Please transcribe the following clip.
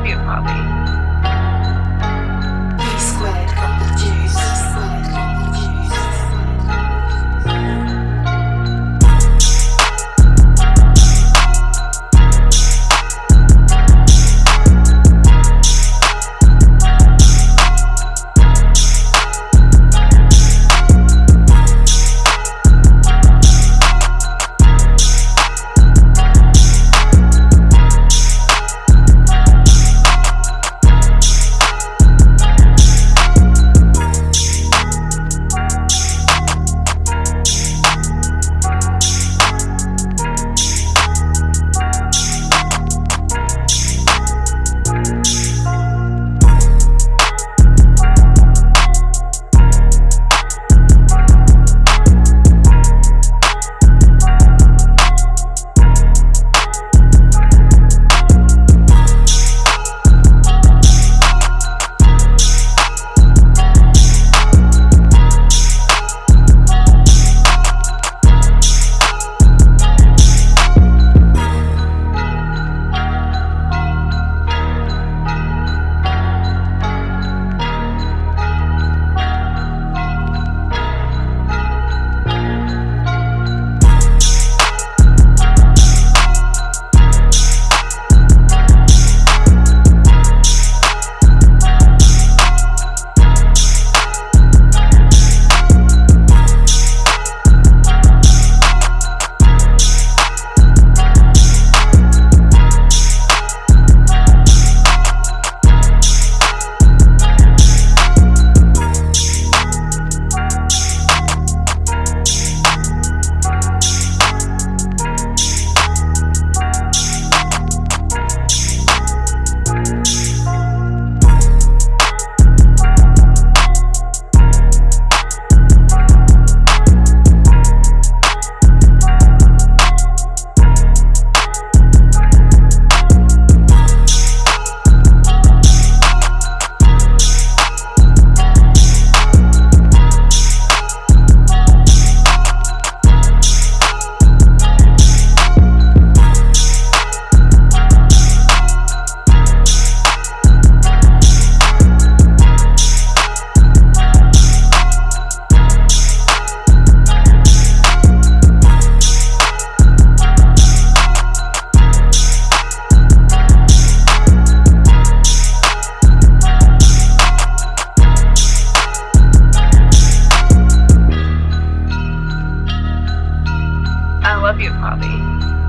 love you, Bobby. you Bobby.